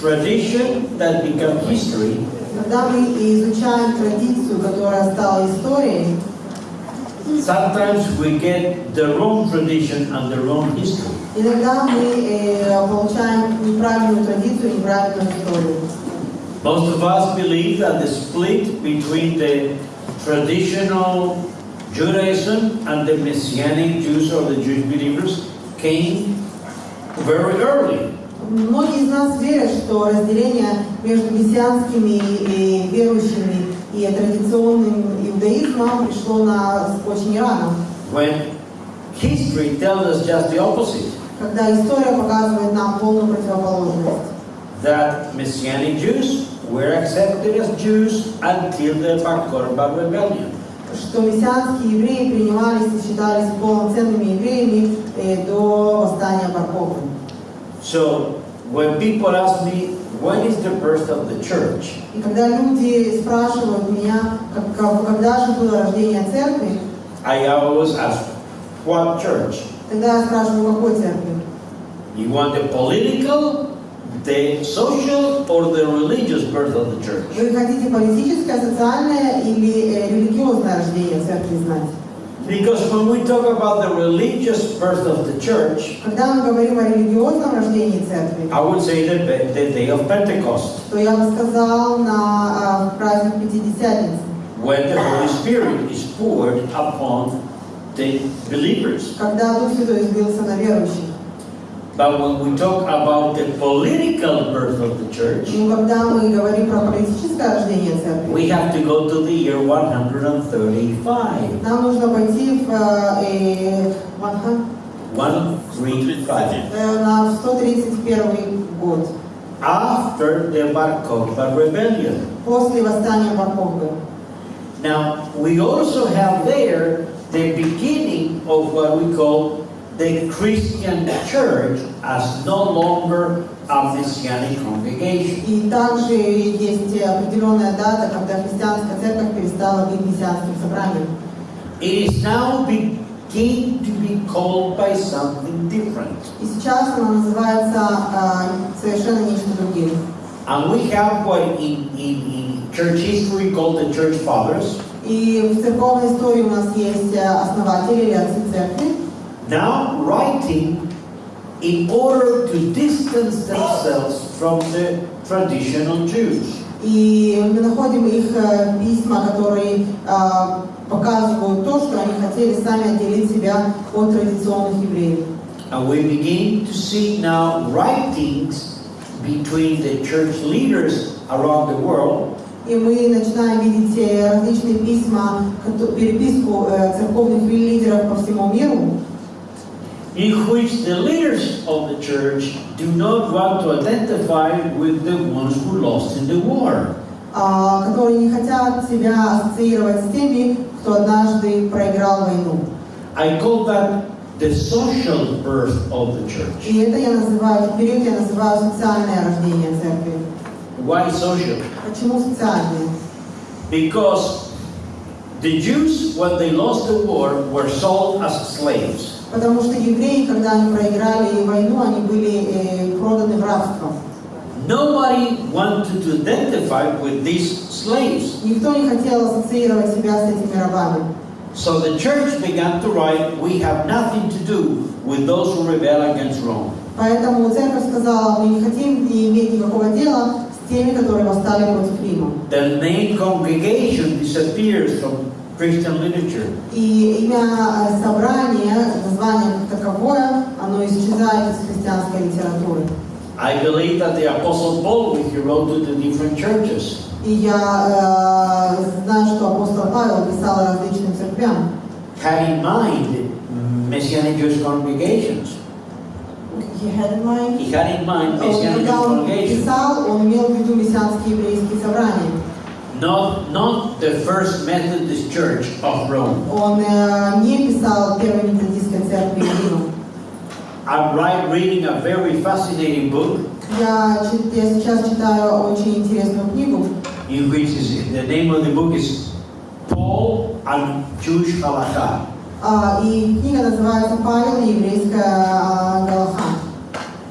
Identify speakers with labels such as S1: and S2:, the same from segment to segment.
S1: tradition that become history,
S2: Когда мы изучаем традицию, которая стала историей,
S1: sometimes we get the wrong tradition and the wrong history.
S2: иногда мы э, получаем неправильную традицию, неправильную историю.
S1: Most of us believe that the split between the traditional Judaism and the Messianic Jews or the Jewish believers came very early.
S2: Многие из нас верят, что разделение между мессианскими и верующими и традиционным иудаизмом пришло на очень рано,
S1: When history tells us just the opposite,
S2: когда история показывает нам полную противоположность.
S1: that Messianic Jews were accepted as Jews until the Bar Kokhba rebellion.
S2: Что мессианские евреи принимались и считались полноценными евреями э, до восстания Баркова.
S1: So when people ask me, when is the birth of the church?
S2: И когда люди спрашивают меня, как- как- когда же было рождение церкви,
S1: I always ask, what church?
S2: тогда я спрашиваю, какой церкви?
S1: You want the political, the social, or the religious birth of the church?
S2: Вы хотите политическое, социальное или э, религиозное рождение церкви знать?
S1: Because when we talk about the religious birth of the church,
S2: Когда мы говорим о религиозном рождении церкви,
S1: I would say the, the day of Pentecost,
S2: то я бы сказал на а, праздник Пятидесятницы,
S1: when the Holy Spirit is poured upon the believers.
S2: когда Дух Святой излился на верующих.
S1: But when we talk about the political birth of the church,
S2: Но когда мы говорим про политическое рождение церкви,
S1: we have to go to the year 135.
S2: нам нужно пойти в, э, в Анха-
S1: 135.
S2: э, на 131 год,
S1: After the Bar Kokhba rebellion.
S2: после восстания Баркова.
S1: Now, we also have there the beginning of what we call the Christian church as no longer a messianic congregation.
S2: И также есть определенная дата, когда христианская церковь перестала быть мессианским собранием.
S1: It is now begin to be called by something different.
S2: И сейчас она называется а, совершенно нечто другим.
S1: And we have what in, in, in church history called the church fathers.
S2: И в церковной истории у нас есть э, основатели или отцы церкви,
S1: now writing in order to distance themselves from the traditional Jews.
S2: и мы находим их э, письма, которые а, показывают то, что они хотели сами отделить себя от традиционных евреев.
S1: And we begin to see now writings between the church leaders around the world
S2: И мы начинаем видеть э, различные письма, кото- переписку э, церковных лидеров по всему миру,
S1: in which the leaders of the church do not want to identify with the ones who lost in the war.
S2: а, которые не хотят себя ассоциировать с теми, кто однажды проиграл войну.
S1: I call that the social birth of the church.
S2: И это я называю, этот период я называю социальное рождение церкви.
S1: Why social?
S2: Почему социальное?
S1: Because the Jews, when they lost the war, were sold as slaves.
S2: Потому что евреи, когда они проиграли войну, они были э, проданы в рабство.
S1: Nobody wanted to identify with these slaves.
S2: Никто не хотел ассоциировать себя с этими рабами.
S1: So the church began to write, we have nothing to do with those who rebel against Rome.
S2: Поэтому церковь сказала, мы не хотим не иметь никакого дела с теми, которые восстали против Рима.
S1: The name congregation disappears from Christian literature.
S2: И имя э, собрания, название как таковое, оно исчезает из христианской литературы.
S1: I believe that the Apostle Paul, when he wrote to the different churches,
S2: И я э, знаю, что апостол Павел писал различным церквям.
S1: had in mind Messianic Jewish congregations.
S2: He had in mind.
S1: He had in mind Messianic Jewish
S2: Когда он
S1: congregations.
S2: писал, он имел в виду мессианские еврейские собрания.
S1: Not, not the first Methodist Church of Rome.
S2: Он э, не писал первой методистской церкви Рима.
S1: I'm right reading a very fascinating book
S2: Я, чит- я сейчас читаю очень интересную книгу,
S1: in which is, the name of the book is Paul and Jewish Halakha.
S2: а, и книга называется «Павел и еврейская а, Галаха».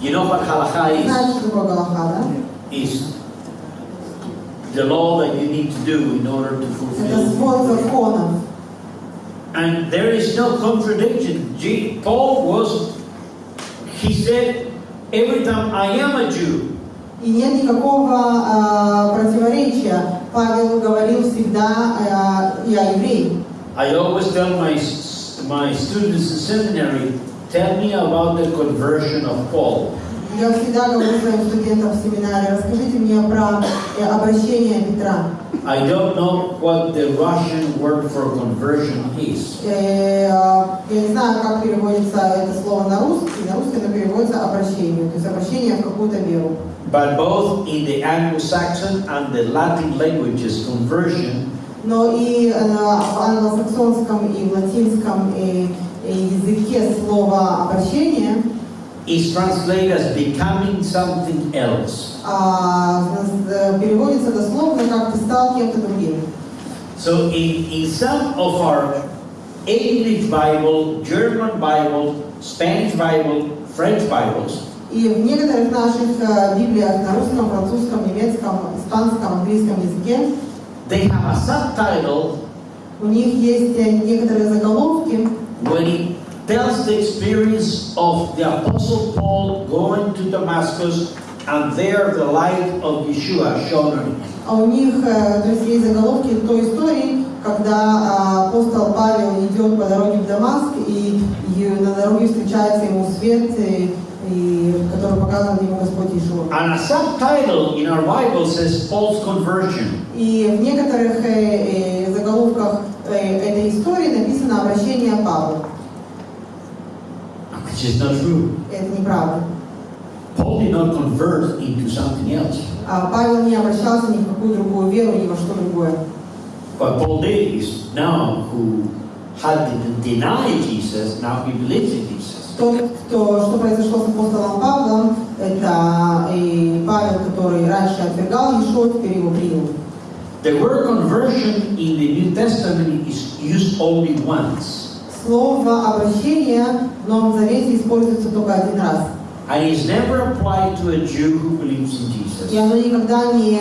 S1: You know what Halakha is?
S2: Знаете, что такое Галаха, да?
S1: is the law that you need to do in order to
S2: Это
S1: fulfill.
S2: свод законов.
S1: And there is no contradiction. G- Paul was, he said, every time I am a Jew,
S2: И нет никакого а, противоречия. Павел говорил всегда а, «я еврей».
S1: I always tell my, s- my students in seminary, tell me about the conversion of Paul.
S2: Я всегда говорю своим студентам в семинаре, расскажите мне про обращение Петра.
S1: I don't know what the Russian word for conversion is.
S2: Э, Я не знаю, как переводится это слово на русский. На русский оно переводится обращение, то есть обращение в какую-то веру.
S1: But both in the Anglo-Saxon and the Latin languages, conversion
S2: Но и э, в англосаксонском и в латинском языке слово обращение
S1: is translated as becoming something else.
S2: а, э, переводится дословно как «ты стал кем-то другим».
S1: So in, in some of our English Bible, German Bible, Spanish Bible, French Bibles,
S2: И в некоторых наших э, Библиях на русском, французском, немецком, испанском, английском языке
S1: they have a subtitle
S2: у них есть э, некоторые заголовки,
S1: when it tells the experience of the Apostle Paul going to Damascus and there the light of Yeshua shone on him.
S2: а у них, э, то есть есть заголовки той истории, когда э, апостол Павел идет по дороге в Дамаск, и, и на дороге встречается ему свет, э, и, который показывает ему Господь Иешуа.
S1: And a subtitle in our Bible says Paul's conversion.
S2: И в некоторых э, э, заголовках э, этой истории написано обращение Павла.
S1: Which is not true.
S2: Это неправда.
S1: Paul did not convert into something else.
S2: А Павел не обращался ни в какую другую веру, ни во что другое.
S1: What Paul did is now who had denied Jesus, now he believes in Jesus.
S2: Тот, кто, что произошло с апостолом Павлом, это и Павел, который раньше отвергал Иешуа, теперь его принял.
S1: The word conversion in the New Testament is used only once.
S2: Слово обращение в Новом Завете используется только один раз.
S1: And is never applied to a Jew who believes in
S2: И
S1: Jesus.
S2: оно никогда не,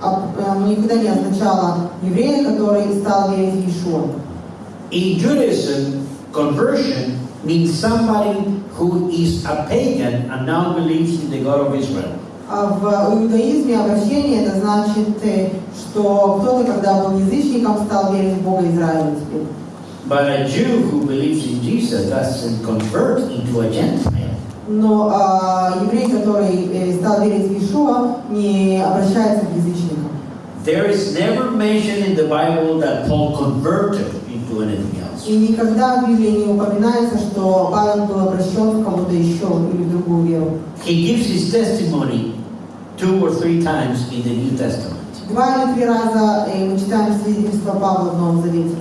S2: оно никогда не означало еврея, который стал верить в Иешуа.
S1: In Judaism, conversion means somebody who is a pagan and now believes in the God of Israel.
S2: А в иудаизме обращение это значит, э, что кто-то, когда был язычником, стал верить в Бога Израиля теперь.
S1: But a Jew who believes in Jesus doesn't convert into a Gentile.
S2: Но а, еврей, который э, стал верить в Иешуа, не обращается к язычникам.
S1: There is never mention in the Bible that Paul converted into anything else.
S2: И никогда в Библии не упоминается, что Павел был обращен в кому-то еще или в другую веру.
S1: He gives his testimony two or three times in the New Testament.
S2: Два или три раза э, мы читаем свидетельство Павла в Новом Завете.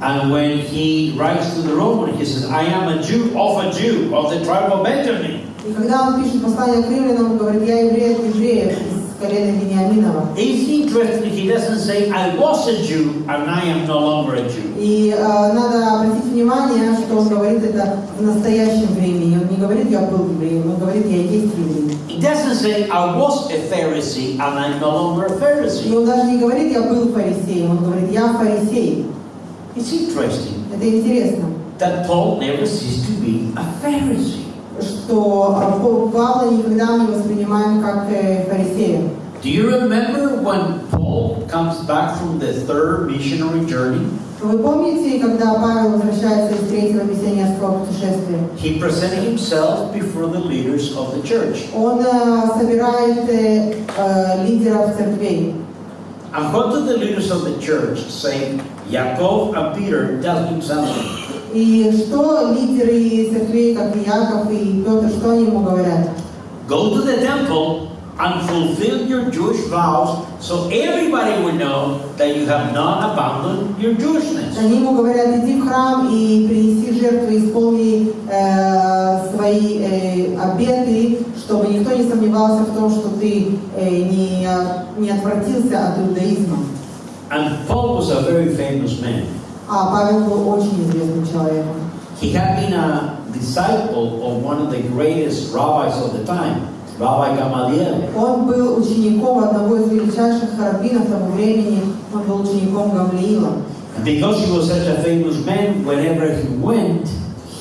S1: And when he writes to the Roman, he says, I am a Jew of a Jew of the tribe of Benjamin.
S2: И когда он пишет послание к римлянам, он говорит, я еврей от евреев из колена Вениаминова.
S1: It's interesting, he doesn't say, I was a Jew and I am no longer a Jew.
S2: И э, надо обратить внимание, что он говорит это в настоящем времени. Он не говорит, я был евреем, он говорит, я есть еврей.
S1: He doesn't say, I was a Pharisee and I'm no longer a
S2: И
S1: Pharisee.
S2: он даже не говорит, я был фарисеем, он говорит, я фарисей.
S1: It's interesting
S2: Это интересно,
S1: that Paul never ceased to be a Pharisee.
S2: что а, Пау- Павла никогда не воспринимаем как э, фарисея.
S1: Do you remember when Paul comes back from the third missionary journey?
S2: Вы помните, когда Павел возвращается из третьего миссионерского путешествия?
S1: He presented himself before the leaders of the church.
S2: Он э, собирает э, э, лидеров церквей.
S1: And what do the leaders of the church say? Jacob and Peter tell him something.
S2: И что лидеры церквей, как Иаков и Петр, что они ему говорят?
S1: Go to the temple and fulfill your Jewish vows so everybody will know that you have not abandoned your Jewishness.
S2: Они ему говорят, иди в храм и принеси жертвы, исполни э, свои э, обеты, чтобы никто не сомневался в том, что ты э, не, не отвратился от иудаизма.
S1: And Paul was a very famous man.
S2: А Павел был очень известным человеком.
S1: He had been a disciple of one of the greatest rabbis of the time, Rabbi Gamaliel.
S2: Он был учеником одного из величайших раввинов того времени, он был учеником Гамлиила.
S1: Because he was such a famous man, whenever he went,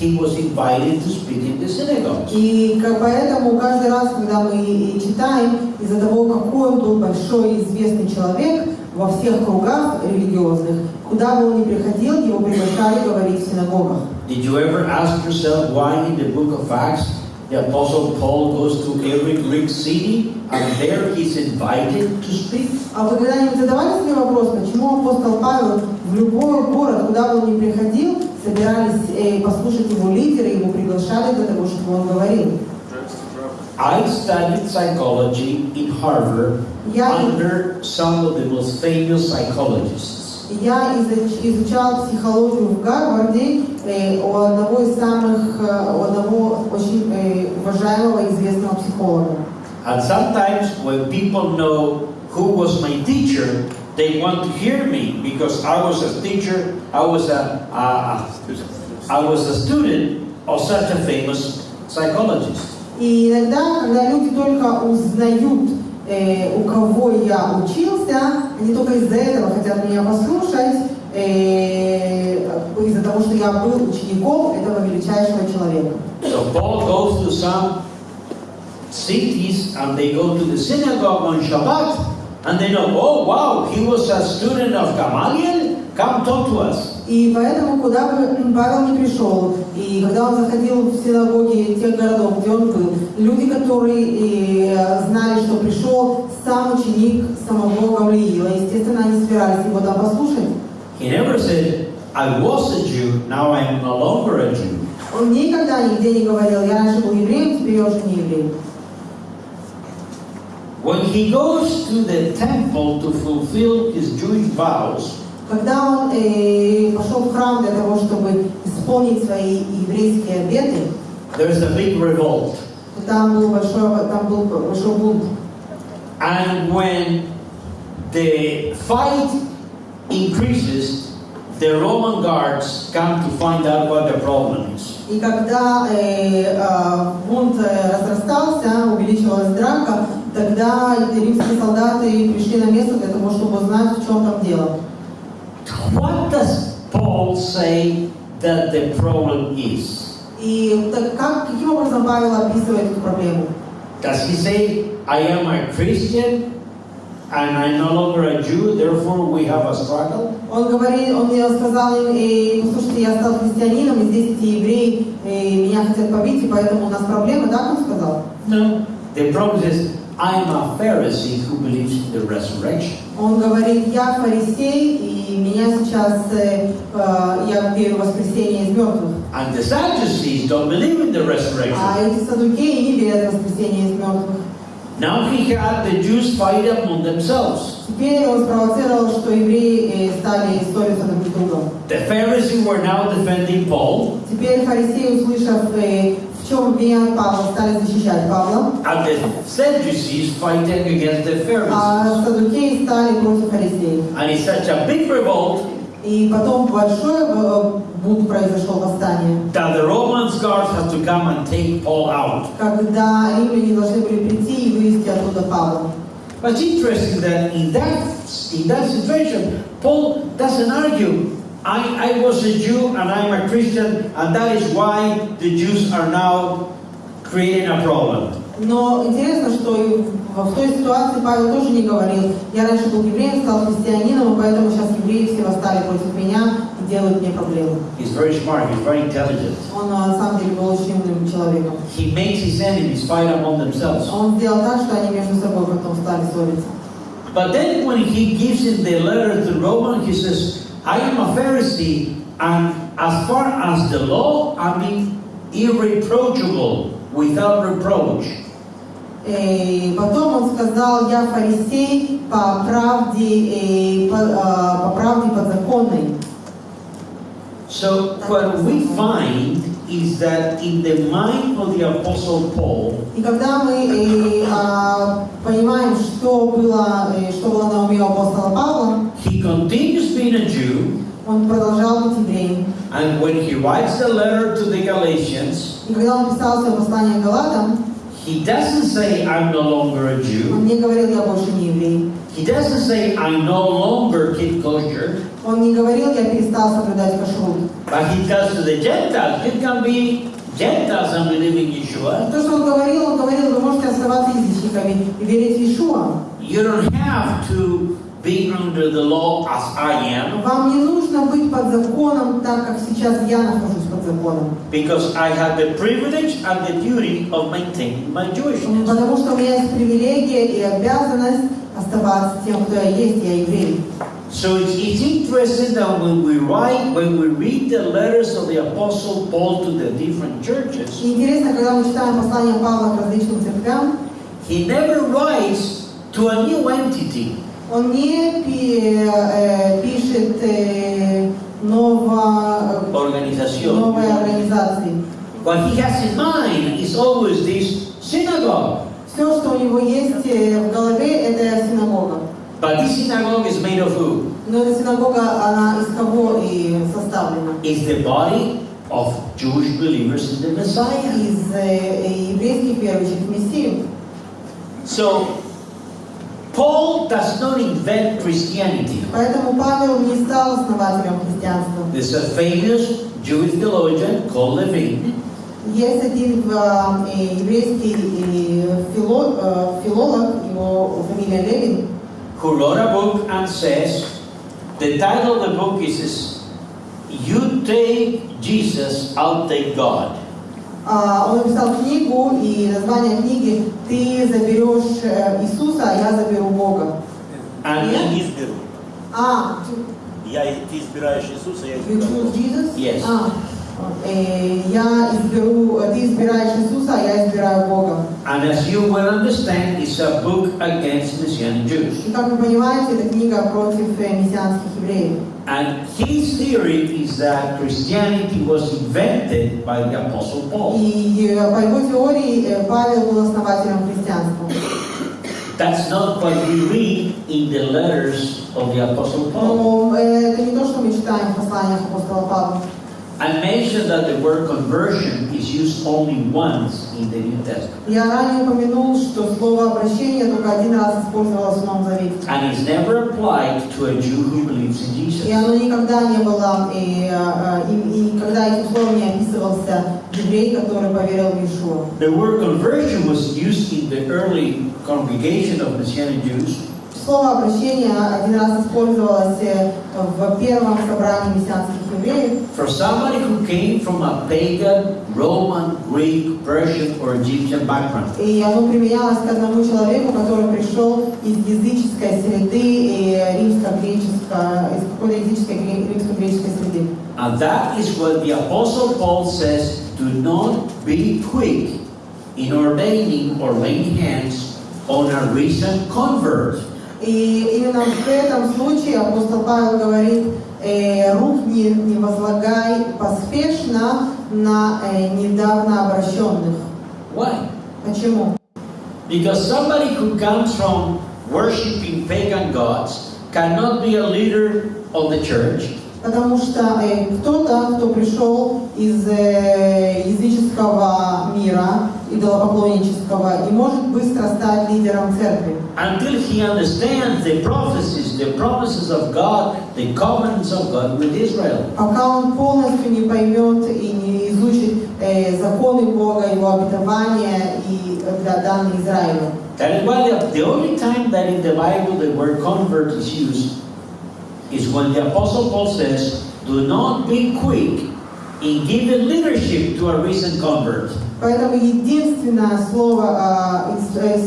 S1: he was invited to speak in the synagogue.
S2: И поэтому каждый раз, когда мы читаем, из-за того, какой он был большой и известный человек во всех кругах религиозных, куда бы он ни приходил, его приглашали говорить в синагогах.
S1: Did you ever ask yourself why in the book of Acts the Apostle Paul goes to every Greek city and there he's invited to speak?
S2: А вы когда-нибудь задавали себе вопрос, почему апостол Павел в любой город, куда бы он ни приходил, собирались э, послушать его лидеры, его приглашали для того, чтобы он говорил?
S1: I studied psychology in Harvard
S2: Я,
S1: under some of the most famous psychologists.
S2: я изуч- изучал психологию в Гарварде э, у одного из самых, э, у одного очень уважаемого известного психолога.
S1: And sometimes when people know who was my teacher, they want to hear me because I was a teacher, I was a, a, I was a student of such a famous psychologist.
S2: И иногда, когда люди только узнают, э, у кого я учился, они только из-за этого хотят меня послушать, э, из-за того, что я был учеником этого величайшего человека.
S1: So Paul goes to some cities and they go to the synagogue on Shabbat and they know, oh wow, he was a student of Gamaliel, come talk to us.
S2: И поэтому, куда бы Павел не пришел, и когда он заходил в синагоги тех городов, где он был, люди, которые э, знали, что пришел сам ученик самого Гавлиила, естественно, они собирались его там послушать.
S1: He never said, I was a Jew, now I am no longer a Jew.
S2: Он никогда нигде не говорил, я раньше был евреем, теперь я уже не еврей.
S1: When he goes to the temple to fulfill his Jewish vows,
S2: Когда он э, пошел в храм для того, чтобы исполнить свои еврейские обеты,
S1: there's a big revolt.
S2: то там был большой, там был большой бунт.
S1: And when the fight increases, the Roman guards come to find out what the problem is.
S2: И когда э, э, бунт э, разрастался, увеличивалась драка, тогда римские солдаты пришли на место для того, чтобы узнать, в чем там дело.
S1: What does Paul say that the problem is?
S2: И так как, каким образом Павел описывает эту проблему?
S1: Does he say, I am a Christian and I'm no longer a Jew, therefore we have a struggle?
S2: Он говорит, он мне сказал им, э, послушайте, я стал христианином, и здесь эти евреи э, меня хотят побить, и поэтому у нас проблемы, так он сказал?
S1: No. The problem is, I'm a Pharisee who believes in the resurrection.
S2: Он говорит, я фарисей, и меня сейчас, э, э, я верю в воскресение из мертвых.
S1: And the Sadducees don't believe in the resurrection.
S2: А эти садукеи не верят в воскресение из мертвых.
S1: Now he had the Jews fight among themselves.
S2: Теперь он спровоцировал, что евреи э, стали ссориться друг с другом.
S1: The Pharisees were now defending Paul,
S2: Теперь фарисеи, услышав, э, в чем обвиняют Павла, стали защищать Павла,
S1: and the Sadducees fighting against the Pharisees.
S2: а садукеи стали против фарисеев.
S1: And it's such a big revolt
S2: И потом большой э, бунт произошел, восстание,
S1: that the Roman guards have to come and take Paul out.
S2: когда римляне должны были прийти и вывести оттуда Павла.
S1: But it's interesting that in that in that situation, Paul doesn't argue. I, I was a Jew and I'm a Christian, and that is why the Jews are now creating a problem.
S2: Но интересно, что и в в той ситуации Павел тоже не говорил, я раньше был евреем, стал христианином, и поэтому сейчас евреи все восстали против меня и делают мне проблемы.
S1: He's very smart, he's very intelligent.
S2: Он а, на самом деле был очень умным человеком.
S1: He makes his enemies fight among themselves.
S2: Он сделал так, что они между собой потом стали ссориться.
S1: But then when he gives him the letter to Roman, he says, I am a Pharisee, and as far as the law, I mean irreproachable, without reproach.
S2: И потом он сказал, я фарисей по правде, э, по, а, по правде подзаконной.
S1: So what we find is that in the mind of the Apostle Paul,
S2: И когда мы э, а, понимаем, что было, э, что было на уме у апостола Павла,
S1: he continues being a Jew,
S2: он продолжал быть евреем.
S1: and when he writes the letter to the Galatians,
S2: И когда он писал свое послание к Галатам,
S1: He doesn't say, I'm no longer a Jew.
S2: Он не говорил, я больше не еврей.
S1: He doesn't say, I no longer keep kosher.
S2: Он не говорил, я перестал соблюдать кашрут.
S1: But he tells to the Gentiles, you can be Gentiles and believe in Yeshua.
S2: То, что он говорил, он говорил, вы можете оставаться язычниками и верить в Иешуа.
S1: You don't have to be under the law as I am,
S2: Вам не нужно быть под законом, так как сейчас я нахожусь.
S1: because I have the privilege and the duty of maintaining my Jewishness.
S2: Потому что у меня есть привилегия и обязанность оставаться тем, кто я есть, я еврей.
S1: So it's, it's interesting that when we write, when we read the letters of the Apostle Paul to the different churches,
S2: И интересно, когда мы читаем послание Павла к различным церквям,
S1: he never writes to a new entity.
S2: он не пи- э, пишет э, ново-
S1: Organización.
S2: новой организации.
S1: What he has in mind is always this synagogue.
S2: Все, что у него есть э, в голове, это синагога.
S1: But this synagogue is made of who?
S2: Но эта синагога, она из кого и составлена?
S1: It's the body of Jewish believers in the Messiah.
S2: Из э, еврейских верующих в Мессию.
S1: So, Paul does not invent Christianity.
S2: Поэтому Павел не стал основателем христианства.
S1: There's a famous Jewish theologian called Levine
S2: Есть один э, еврейский э, фило- э, филолог, его фамилия Левин,
S1: who wrote a book and says, the title of the book is, is You Take Jesus, I'll Take God.
S2: А, Он написал книгу, и название книги «Ты заберешь э, Иисуса, а я заберу Бога».
S1: And
S3: Я не изберу.
S2: А,
S3: Я, ты избираешь Иисуса, я
S2: you choose
S3: избираю.
S2: Jesus?
S1: Yes.
S2: А, я изберу, ты избираешь Иисуса, а я избираю Бога.
S1: And as you will understand, it's a book against Messianic Jews.
S2: И как вы понимаете, это книга против э, мессианских евреев.
S1: And his theory is that Christianity was invented by the Apostle Paul.
S2: И э, по его теории э, Павел был основателем христианства.
S1: That's not what we read in the letters of the Apostle Paul.
S2: Но э, это не то, что мы читаем в посланиях апостола Павла.
S1: I mentioned that the word conversion is used only once in the New Testament.
S2: Я ранее упомянул, что слово обращение только один раз использовалось в Новом Завете.
S1: And it's never applied to a Jew who believes in
S2: И
S1: Jesus.
S2: оно никогда не было, и, э, и, и никогда этим словом не описывался еврей, который поверил в Иешуа.
S1: The word conversion was used in the early congregation of Messianic Jews
S2: Слово обращение один раз использовалось э, в первом собрании мессианских евреев
S1: for somebody who came from a pagan, Roman, Greek, Persian, or Egyptian background.
S2: И оно применялось к одному человеку, который пришел из языческой среды и римско-греческой, из какой-то языческой гре- римско-греческой среды.
S1: And that is what the Apostle Paul says do not be quick in ordaining or laying hands on a recent convert.
S2: И именно в этом случае апостол Павел говорит, э, рук не, не возлагай поспешно на э, недавно обращенных.
S1: Why?
S2: Почему?
S1: Because somebody who comes from worshiping pagan gods cannot be a leader of the church
S2: Потому что э, кто-то, кто пришел из э, языческого мира, идолопоклоннического, не может быстро стать лидером церкви.
S1: until he understands the prophecies, the promises of God, the covenants of God with Israel.
S2: Пока он полностью не поймет и не изучит э, законы Бога, Его обетования и э, да- данные Израилю.
S1: That is why the, the only time that in the Bible the word convert is used is when the Apostle Paul says, Do not be quick in giving leadership to a recent convert.
S2: Поэтому единственное слово, а, э,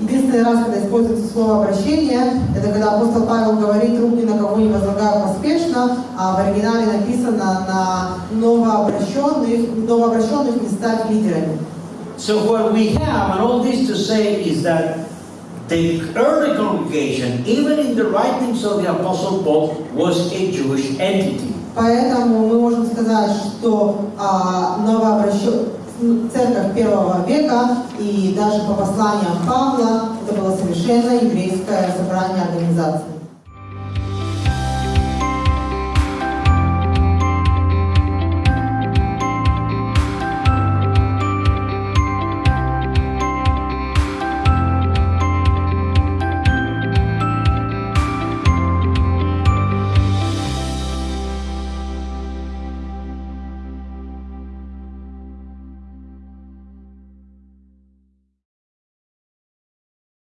S2: единственный раз, когда используется слово обращение, это когда апостол Павел говорит, рук ни на кого не возлагаю поспешно, а в оригинале написано на новообращенных, новообращенных не стать лидерами.
S1: So what we have, and all this to say, is that the early congregation, even in the writings of the Apostle Paul, was a Jewish entity.
S2: Поэтому мы можем сказать, что а, новообращен- церковь первого века и даже по посланиям Павла это было совершенно еврейское собрание организации.